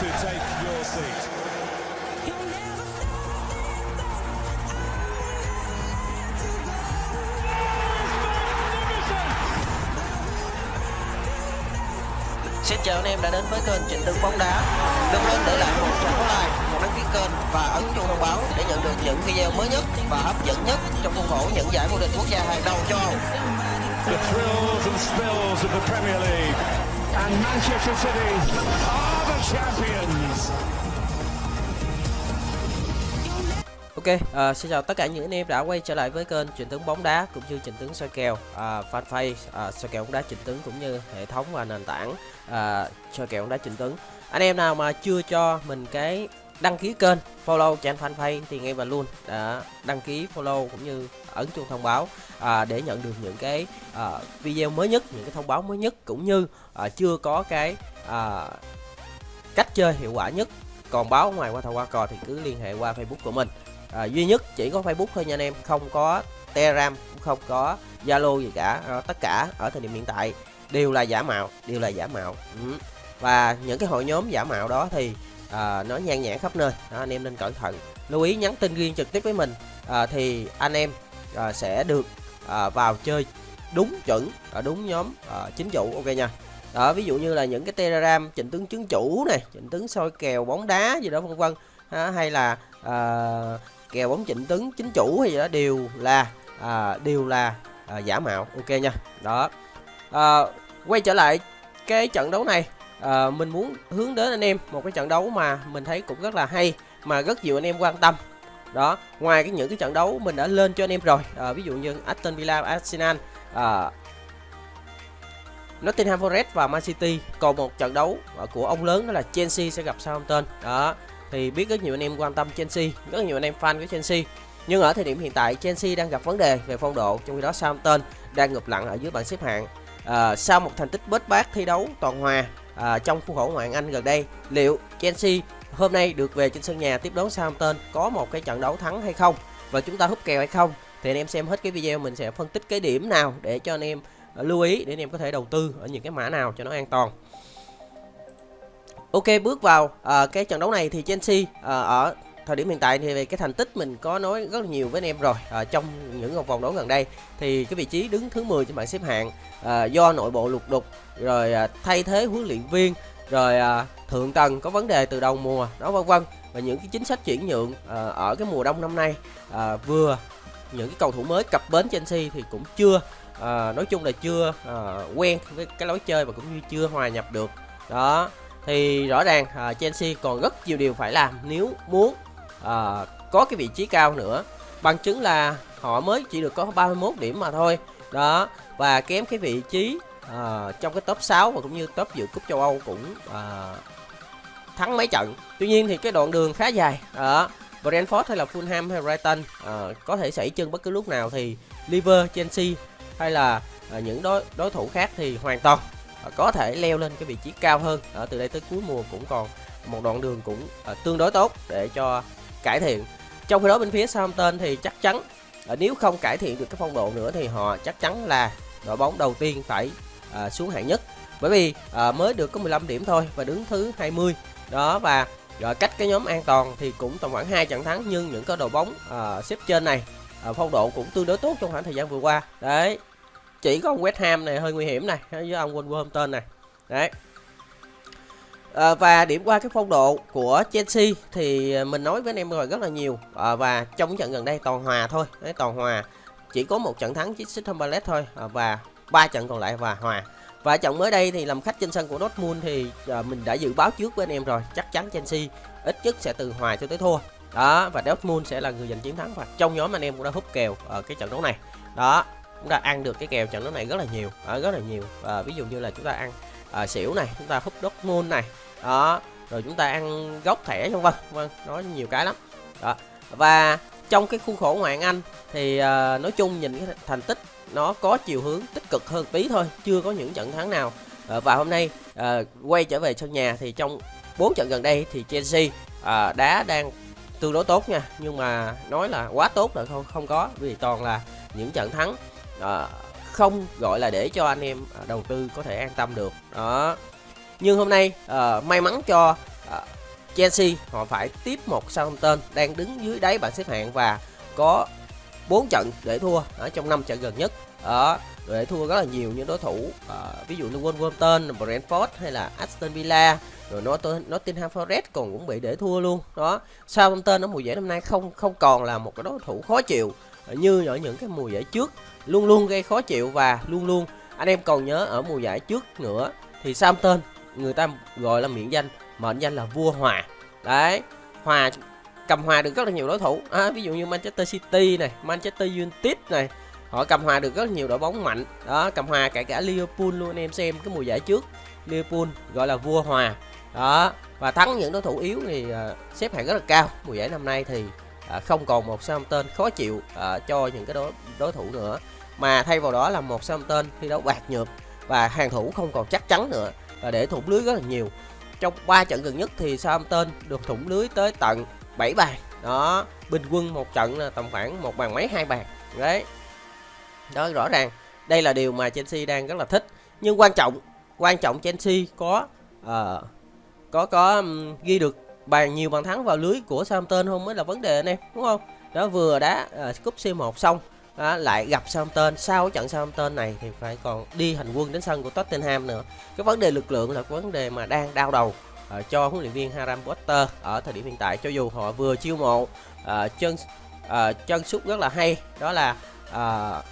to take your seat. Xin chào anh em đã đến với kênh Trịnh Tấn bóng đá. Đừng quên để lại một trang like, một đăng ký kênh và ấn chuông thông báo để nhận được những video mới nhất và hấp dẫn nhất trong khuôn khổ những giải vô địch quốc gia hàng đầu châu Âu. The thrills and spills of the Premier League. And Manchester City. Ok, uh, xin chào tất cả những anh em đã quay trở lại với kênh trình Tướng bóng đá cũng như trình Tướng soi kèo, uh, fanpage uh, soi kèo bóng đá trình Tướng cũng như hệ thống và nền tảng uh, soi kèo bóng đá trình Tướng. Anh em nào mà chưa cho mình cái đăng ký kênh, follow trang fanpage thì ngay và luôn đã đăng ký follow cũng như ấn chuông thông báo à, để nhận được những cái à, video mới nhất, những cái thông báo mới nhất cũng như à, chưa có cái à, cách chơi hiệu quả nhất còn báo ngoài qua thầu qua cò thì cứ liên hệ qua Facebook của mình. À, duy nhất chỉ có Facebook thôi nha anh em không có Telegram cũng không có Zalo gì cả. À, tất cả ở thời điểm hiện tại đều là giả mạo đều là giả mạo. Ừ. và những cái hội nhóm giả mạo đó thì à, nó nhan nhản khắp nơi. Đó, anh em nên cẩn thận. Lưu ý nhắn tin riêng trực tiếp với mình. À, thì anh em à, sẽ được à, vào chơi đúng chuẩn ở đúng nhóm à, chính chủ. Ok nha đó ví dụ như là những cái telegram chỉnh tướng chứng chủ này chỉnh tướng soi kèo bóng đá gì đó vân vân. Hay là à, kèo bóng chỉnh tướng chính chủ hay gì đó đều là à, đều là à, giả mạo. Ok nha. Đó. À, quay trở lại cái trận đấu này à, mình muốn hướng đến anh em một cái trận đấu mà mình thấy cũng rất là hay mà rất nhiều anh em quan tâm. Đó ngoài cái những cái trận đấu mình đã lên cho anh em rồi à, ví dụ như Aston Villa Arsenal à, Nottingham Forest và Man City còn một trận đấu của ông lớn đó là Chelsea sẽ gặp Southampton. Đó thì biết rất nhiều anh em quan tâm Chelsea rất nhiều anh em fan của Chelsea. Nhưng ở thời điểm hiện tại Chelsea đang gặp vấn đề về phong độ trong khi đó Southampton đang ngụp lặng ở dưới bảng xếp hạng. À, sau một thành tích bết bát thi đấu toàn hòa à, trong khuôn khổ ngoại hạng Anh gần đây liệu Chelsea hôm nay được về trên sân nhà tiếp đón Southampton có một cái trận đấu thắng hay không? Và chúng ta hút kèo hay không? Thì anh em xem hết cái video mình sẽ phân tích cái điểm nào để cho anh em Ờ, lưu ý để anh em có thể đầu tư ở những cái mã nào cho nó an toàn. Ok bước vào à, cái trận đấu này thì Chelsea à, ở thời điểm hiện tại thì về cái thành tích mình có nói rất là nhiều với anh em rồi à, trong những vòng đấu gần đây. Thì cái vị trí đứng thứ 10 trên bảng xếp hạng à, do nội bộ lục đục rồi à, thay thế huấn luyện viên rồi à, thượng tầng có vấn đề từ đầu mùa đó vân vân. Và những cái chính sách chuyển nhượng à, ở cái mùa đông năm nay à, vừa những cái cầu thủ mới cập bến Chelsea thì cũng chưa à, nói chung là chưa à, quen với cái lối chơi và cũng như chưa hòa nhập được. Đó thì rõ ràng à, Chelsea còn rất nhiều điều phải làm nếu muốn à, có cái vị trí cao nữa. Bằng chứng là họ mới chỉ được có 31 điểm mà thôi. Đó và kém cái vị trí à, trong cái top 6 và cũng như top dự cúp châu Âu cũng à, thắng mấy trận. Tuy nhiên thì cái đoạn đường khá dài. Đó Brentford hay là Fulham hay Brighton à, có thể xảy chân bất cứ lúc nào thì Liverpool, Chelsea hay là à, những đối đối thủ khác thì hoàn toàn à, có thể leo lên cái vị trí cao hơn. Ở từ đây tới cuối mùa cũng còn một đoạn đường cũng à, tương đối tốt để cho cải thiện. Trong khi đó bên phía Southampton thì chắc chắn à, nếu không cải thiện được cái phong độ nữa thì họ chắc chắn là đội bóng đầu tiên phải à, xuống hạng nhất. Bởi vì à, mới được có 15 điểm thôi và đứng thứ 20 đó và rồi cách cái nhóm an toàn thì cũng tầm khoảng hai trận thắng nhưng những cái đội bóng à, xếp trên này à, phong độ cũng tương đối tốt trong khoảng thời gian vừa qua. Đấy chỉ có ông West Ham này hơi nguy hiểm này với ông Wolverhampton này. Đấy. À, và điểm qua cái phong độ của Chelsea thì mình nói với anh em rồi rất là nhiều. À, và trong trận gần đây toàn hòa thôi. Đấy toàn hòa. Chỉ có một trận thắng Crystal Palace thôi. À, và ba trận còn lại và hòa. Và trận mới đây thì làm khách trên sân của Dortmund thì à, mình đã dự báo trước với anh em rồi. Chắc chắn Chelsea ít nhất sẽ từ hòa cho tới thua. Đó và Dortmund sẽ là người giành chiến thắng và trong nhóm anh em cũng đã hút kèo ở cái trận đấu này. Đó chúng ta ăn được cái kèo trận đấu này rất là nhiều à, rất là nhiều. À, ví dụ như là chúng ta ăn à, xỉu này chúng ta hút Dortmund này đó rồi chúng ta ăn gốc thẻ vân vân vâng nói nhiều cái lắm. Đó và trong cái khuôn khổ ngoại anh thì à, nói chung nhìn cái thành tích nó có chiều hướng tích cực hơn tí thôi chưa có những trận thắng nào. À, và hôm nay à, quay trở về sân nhà thì trong bốn trận gần đây thì Chelsea à, đá đang tương đối tốt nha nhưng mà nói là quá tốt là không không có vì toàn là những trận thắng đó. không gọi là để cho anh em ờ, đầu tư có thể an tâm được. Đó. Nhưng hôm nay uh, may mắn cho uh, Chelsea họ phải tiếp một Southampton đang đứng dưới đáy bảng xếp hạng và có 4 trận để thua ở trong 5 trận gần nhất. Đó để thua rất là nhiều những đối thủ uh, ví dụ như Wolverhampton, Brentford hay là Aston Villa rồi nó Nottingham Forest còn cũng bị để thua luôn. Đó Southampton ở mùa giải năm nay không không còn là một cái đối thủ khó chịu. Ờ, như ở những cái mùa giải trước luôn luôn gây khó chịu và luôn luôn anh em còn nhớ ở mùa giải trước nữa thì Southampton người ta gọi là miệng danh mệnh danh là vua hòa. Đấy hòa cầm hòa được rất là nhiều đối thủ. À, ví dụ như Manchester City này Manchester United này họ cầm hòa được rất nhiều đội bóng mạnh. Đó cầm hòa cả cả Liverpool luôn anh em xem cái mùa giải trước Liverpool gọi là vua hòa. Đó và thắng những đối thủ yếu thì uh, xếp hạng rất là cao. Mùa giải năm nay thì À, không còn một tên khó chịu à, cho những cái đối đối thủ nữa. Mà thay vào đó là một tên thi đấu bạc nhược và hàng thủ không còn chắc chắn nữa và để thủng lưới rất là nhiều. Trong 3 trận gần nhất thì tên được thủng lưới tới tận 7 bàn. Đó bình quân một trận là tầm khoảng một bàn mấy hai bàn. Đấy. Đó rõ ràng đây là điều mà Chelsea đang rất là thích. Nhưng quan trọng quan trọng Chelsea có uh, có có um, ghi được bàn nhiều bàn thắng vào lưới của Southampton không mới là vấn đề anh em đúng không? Đó vừa đá uh, cúp C1 xong đó, lại gặp Southampton. Sau trận Southampton này thì phải còn đi hành quân đến sân của Tottenham nữa. Cái vấn đề lực lượng là vấn đề mà đang đau đầu uh, cho huấn luyện viên Harry Potter ở thời điểm hiện tại. Cho dù họ vừa chiêu mộ uh, chân uh, chân sút rất là hay đó là uh,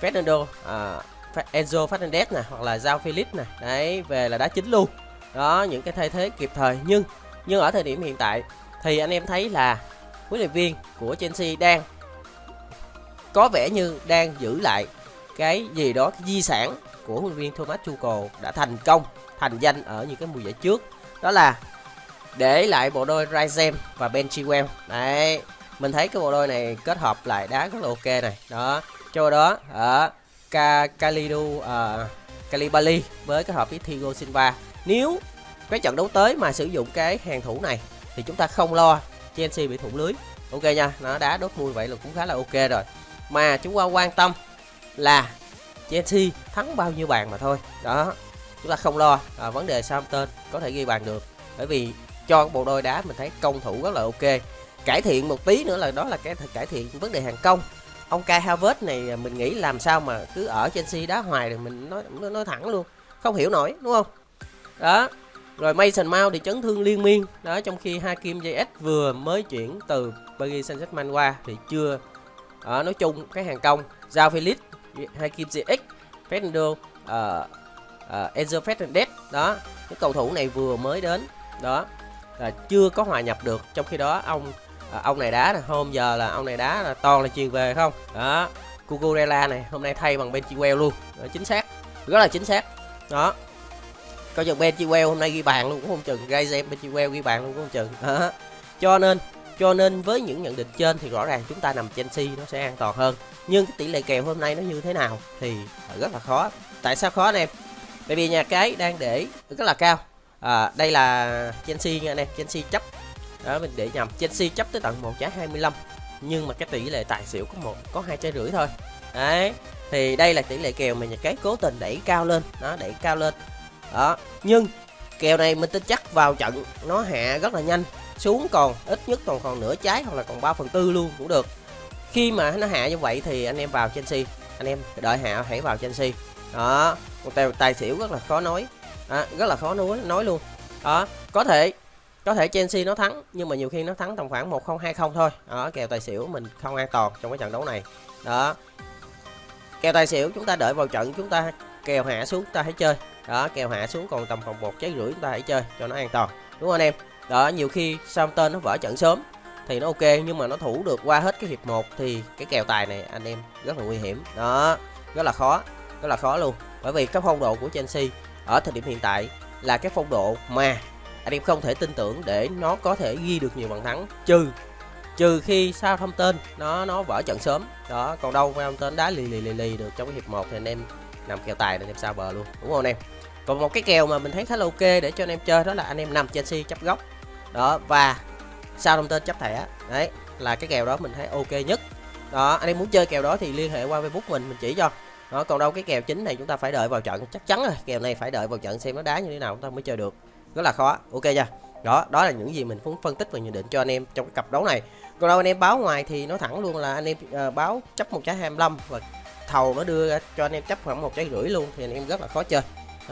Fernando uh, Enzo Fernandez này hoặc là Giao Philip này đấy về là đá chính luôn. Đó những cái thay thế kịp thời. Nhưng nhưng ở thời điểm hiện tại thì anh em thấy là huấn luyện viên của Chelsea đang có vẻ như đang giữ lại cái gì đó cái di sản của huấn luyện viên Thomas Tuchel đã thành công thành danh ở những cái mùa giải trước. Đó là để lại bộ đôi Raizem và Ben Chilwell. Đấy mình thấy cái bộ đôi này kết hợp lại đá rất là ok này. Đó cho đó ở Kalidu uh, ờ, Kalibali với cái hợp với Thiago Silva. Nếu cái trận đấu tới mà sử dụng cái hàng thủ này thì chúng ta không lo. Chelsea bị thủng lưới. Ok nha nó đá đốt mùi vậy là cũng khá là ok rồi. Mà chúng ta quan tâm là Chelsea thắng bao nhiêu bàn mà thôi. Đó chúng ta không lo. À, vấn đề Southampton có thể ghi bàn được. Bởi vì cho bộ đôi đá mình thấy công thủ rất là ok. Cải thiện một tí nữa là đó là cái cải thiện vấn đề hàng công. Ông Kai Havertz này à, mình nghĩ làm sao mà cứ ở Chelsea đá hoài thì mình nói nói thẳng luôn. Không hiểu nổi đúng không? Đó rồi Mason Mount thì chấn thương liên miên. Đó trong khi Hakim Ziyech vừa mới chuyển từ Paris Saint-Germain qua thì chưa ở nói chung cái hàng công Giao Felix Hakim Ziyech Fernando uh, uh, Enzo Fernandez đó cái cầu thủ này vừa mới đến đó là chưa có hòa nhập được. Trong khi đó ông uh, ông này đá là hôm giờ là ông này đá là toàn là truyền về không? Đó Cucurella này hôm nay thay bằng Benchiwell luôn. Đó, chính xác rất là chính xác. Đó coi chừng Ben Chiwell hôm nay ghi bàn luôn cũng không chừng gây Ben Chiwell ghi bàn luôn cũng không chừng. Đó. cho nên cho nên với những nhận định trên thì rõ ràng chúng ta nằm Chelsea nó sẽ an toàn hơn. Nhưng cái tỷ lệ kèo hôm nay nó như thế nào thì rất là khó. Tại sao khó anh em? Bởi vì nhà cái đang để rất là cao. À, đây là Chelsea nha anh em Chelsea chấp. Đó mình để nhầm Chelsea chấp tới tận một trái 25 nhưng mà cái tỷ lệ tài xỉu có một có hai trái rưỡi thôi. Đấy thì đây là tỷ lệ kèo mà nhà cái cố tình đẩy cao lên. Nó đẩy cao lên đó nhưng kèo này mình tin chắc vào trận nó hạ rất là nhanh xuống còn ít nhất còn còn nửa trái hoặc là còn 3 phần tư luôn cũng được. Khi mà nó hạ như vậy thì anh em vào Chelsea anh em đợi hạ hãy vào Chelsea. Đó một tài, tài xỉu rất là khó nói. À, rất là khó nói nói luôn. Đó có thể có thể Chelsea nó thắng nhưng mà nhiều khi nó thắng tầm khoảng 1020 thôi. Đó kèo tài xỉu mình không an toàn trong cái trận đấu này. Đó kèo tài xỉu chúng ta đợi vào trận chúng ta kèo hạ xuống ta hãy chơi đó kèo hạ xuống còn tầm phòng một trái rưỡi chúng ta hãy chơi cho nó an toàn. Đúng không anh em? Đó, nhiều khi tên nó vỡ trận sớm thì nó ok, nhưng mà nó thủ được qua hết cái hiệp 1 thì cái kèo tài này anh em rất là nguy hiểm. Đó, rất là khó, rất là khó luôn. Bởi vì cái phong độ của Chelsea ở thời điểm hiện tại là cái phong độ mà anh em không thể tin tưởng để nó có thể ghi được nhiều bàn thắng, trừ trừ khi sao thông tên nó nó vỡ trận sớm. Đó, còn đâu thông tên đá lì lì lì lì được trong cái hiệp 1 thì anh em nằm kèo tài để em sao bờ luôn. Đúng không anh em? Còn một cái kèo mà mình thấy khá là ok để cho anh em chơi đó là anh em nằm Chelsea chấp góc. Đó và sao đồng tên chấp thẻ. Đấy là cái kèo đó mình thấy ok nhất. Đó anh em muốn chơi kèo đó thì liên hệ qua facebook mình mình chỉ cho. Đó còn đâu cái kèo chính này chúng ta phải đợi vào trận chắc chắn rồi. Kèo này phải đợi vào trận xem nó đá như thế nào chúng ta mới chơi được. Rất là khó ok nha đó đó là những gì mình muốn phân tích và nhận định cho anh em trong cái cặp đấu này. Còn đâu anh em báo ngoài thì nó thẳng luôn là anh em uh, báo chấp một trái 25 và thầu nó đưa cho anh em chấp khoảng một trái rưỡi luôn thì anh em rất là khó chơi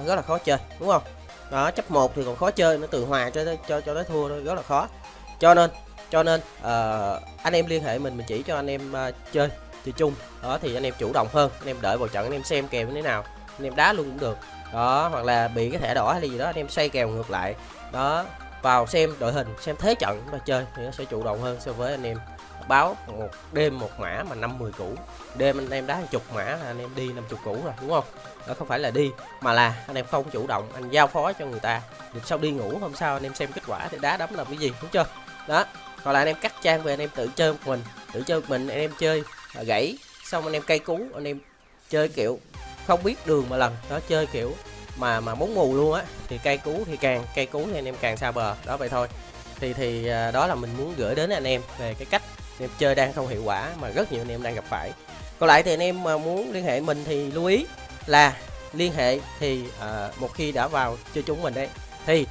rất là khó chơi đúng không? Đó chấp một thì còn khó chơi nó từ hòa cho cho cho tới thua rất là khó. Cho nên cho nên uh, anh em liên hệ mình mình chỉ cho anh em uh, chơi thì chung. Đó thì anh em chủ động hơn anh em đợi vào trận anh em xem kèo như thế nào anh em đá luôn cũng được. Đó hoặc là bị cái thẻ đỏ hay gì đó anh em xoay kèo ngược lại. Đó vào xem đội hình xem thế trận mà chơi thì nó sẽ chủ động hơn so với anh em báo một đêm một mã mà năm mười củ đêm anh em đá chục mã là anh em đi năm chục củ rồi đúng không đó không phải là đi mà là anh em không chủ động anh giao phó cho người ta được sau đi ngủ hôm sau anh em xem kết quả thì đá đấm là cái gì đúng chưa đó còn là anh em cắt trang về anh em tự chơi một mình tự chơi một mình anh em chơi gãy xong anh em cây cú anh em chơi kiểu không biết đường mà lần đó chơi kiểu mà mà muốn mù luôn á thì cây cú thì càng cây cú thì anh em càng xa bờ đó vậy thôi thì thì đó là mình muốn gửi đến anh em về cái cách anh em chơi đang không hiệu quả mà rất nhiều anh em đang gặp phải. Còn lại thì anh em mà muốn liên hệ mình thì lưu ý là liên hệ thì uh, một khi đã vào chơi chung mình đấy thì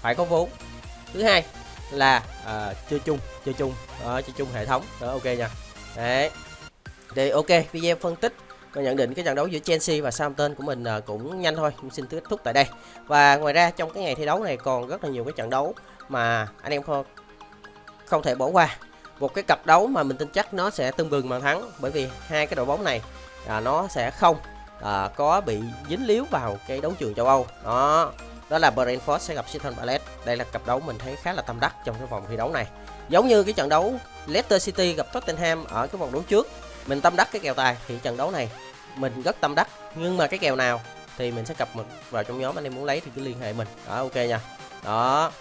phải có vốn. Thứ hai là uh, chơi chung chơi chung uh, chơi chung hệ thống. Đó ok nha. Đấy. Thì ok video phân tích còn nhận định cái trận đấu giữa Chelsea và Southampton của mình cũng nhanh thôi mình xin kết thúc tại đây. Và ngoài ra trong cái ngày thi đấu này còn rất là nhiều cái trận đấu mà anh em không không thể bỏ qua một cái cặp đấu mà mình tin chắc nó sẽ tương bừng mà thắng bởi vì hai cái đội bóng này à, nó sẽ không à, có bị dính líu vào cái đấu trường châu Âu. Đó đó là Brentford sẽ gặp Crystal Palace. Đây là cặp đấu mình thấy khá là tâm đắc trong cái vòng thi đấu này. Giống như cái trận đấu Leicester City gặp Tottenham ở cái vòng đấu trước mình tâm đắc cái kèo tài thì trận đấu này mình rất tâm đắc. Nhưng mà cái kèo nào thì mình sẽ cập mình vào trong nhóm anh em muốn lấy thì cứ liên hệ mình. Đó ok nha. Đó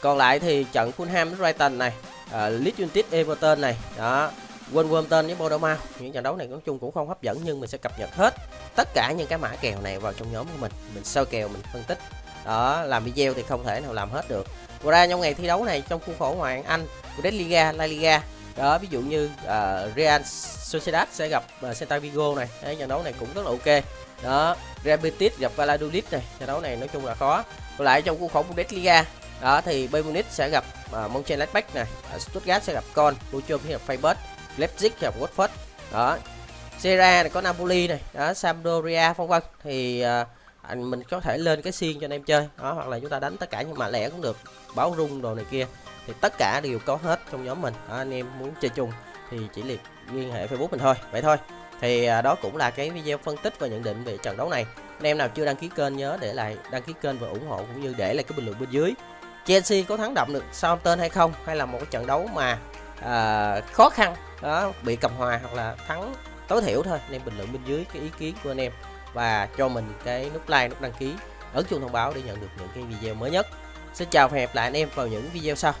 còn lại thì trận Fulham với Brighton này uh, Leeds United Everton này. Đó. Wolverhampton với Bournemouth những trận đấu này nói chung cũng không hấp dẫn nhưng mình sẽ cập nhật hết tất cả những cái mã kèo này vào trong nhóm của mình. Mình soi kèo mình phân tích. Đó làm video thì không thể nào làm hết được. Ngoài ra trong ngày thi đấu này trong khuôn khổ ngoại hạng Anh Bundesliga La Liga. Đó ví dụ như uh, Real Sociedad sẽ gặp uh, Celta Vigo này. Đấy, trận đấu này cũng rất là ok. Đó Real Betis gặp Valladolid này. Trận đấu này nói chung là khó. Còn lại trong khuôn khổ Bundesliga đó thì Bayern Munich sẽ gặp uh, Mönchengladbach này à, Stuttgart sẽ gặp Con Bochum sẽ gặp Freiburg Leipzig gặp Watford. Đó Serie A này có Napoli này đó Sampdoria vân vân. Thì uh, anh mình có thể lên cái xiên cho anh em chơi đó hoặc là chúng ta đánh tất cả những mã lẻ cũng được báo rung đồ này kia. Thì tất cả đều có hết trong nhóm mình đó, anh em muốn chơi chung thì chỉ liệt liên hệ facebook mình thôi vậy thôi. Thì đó cũng là cái video phân tích và nhận định về trận đấu này. Anh em nào chưa đăng ký kênh nhớ để lại đăng ký kênh và ủng hộ cũng như để lại cái bình luận bên dưới. Chelsea có thắng đậm được Southampton hay không? Hay là một cái trận đấu mà à, khó khăn đó bị cầm hòa hoặc là thắng tối thiểu thôi? Nên bình luận bên dưới cái ý kiến của anh em và cho mình cái nút like nút đăng ký ấn chuông thông báo để nhận được những cái video mới nhất. Xin chào và hẹn gặp lại anh em vào những video sau.